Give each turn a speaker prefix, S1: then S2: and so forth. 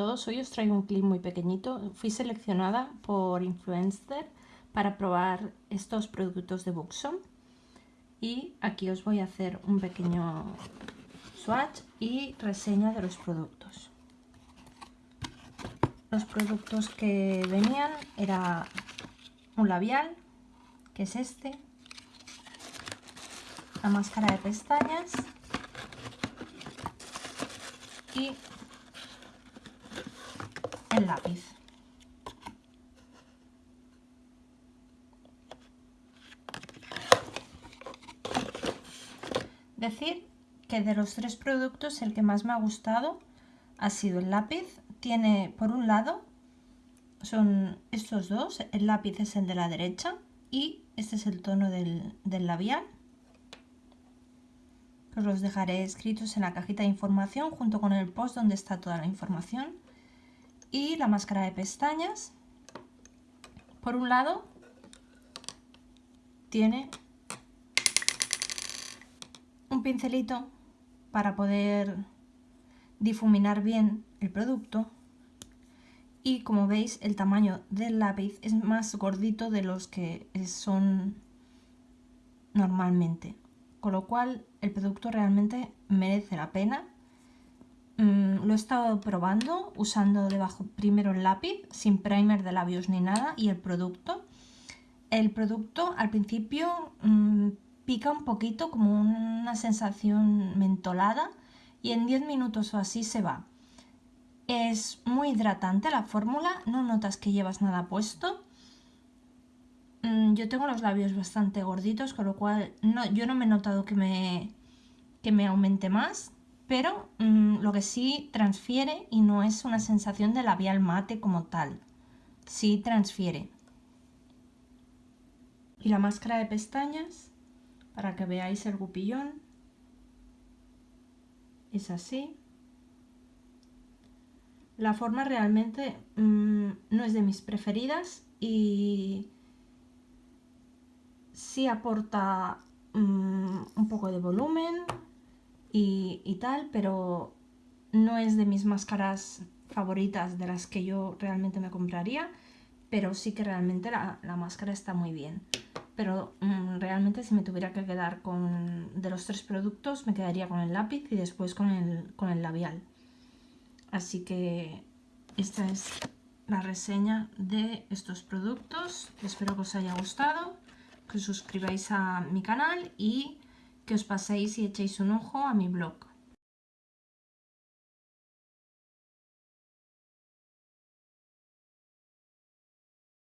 S1: todos, hoy os traigo un clip muy pequeñito. Fui seleccionada por Influencer para probar estos productos de Buxom y aquí os voy a hacer un pequeño swatch y reseña de los productos. Los productos que venían era un labial, que es este, la máscara de pestañas y el lápiz. Decir que de los tres productos el que más me ha gustado ha sido el lápiz. Tiene por un lado, son estos dos, el lápiz es el de la derecha y este es el tono del, del labial. Os los dejaré escritos en la cajita de información junto con el post donde está toda la información y la máscara de pestañas. Por un lado, tiene un pincelito para poder difuminar bien el producto. Y como veis el tamaño del lápiz es más gordito de los que son normalmente. Con lo cual el producto realmente merece la pena Mm, lo he estado probando usando debajo primero el lápiz, sin primer de labios ni nada, y el producto. El producto al principio mm, pica un poquito como una sensación mentolada y en 10 minutos o así se va. Es muy hidratante la fórmula, no notas que llevas nada puesto. Mm, yo tengo los labios bastante gorditos, con lo cual no, yo no me he notado que me, que me aumente más pero mm, lo que sí transfiere y no es una sensación de labial mate como tal, sí transfiere. Y la máscara de pestañas, para que veáis el gupillón, es así. La forma realmente mm, no es de mis preferidas y sí aporta mm, un poco de volumen, y, tal, pero no es de mis máscaras favoritas de las que yo realmente me compraría, pero sí que realmente la, máscara está muy bien. Pero mm, realmente si me tuviera que quedar con de los tres productos, me quedaría con el lápiz y después con el, con el labial. Así que esta es la reseña de estos productos. Espero que os haya gustado, que os suscribáis a mi canal y que os paséis y echéis un ojo a mi blog.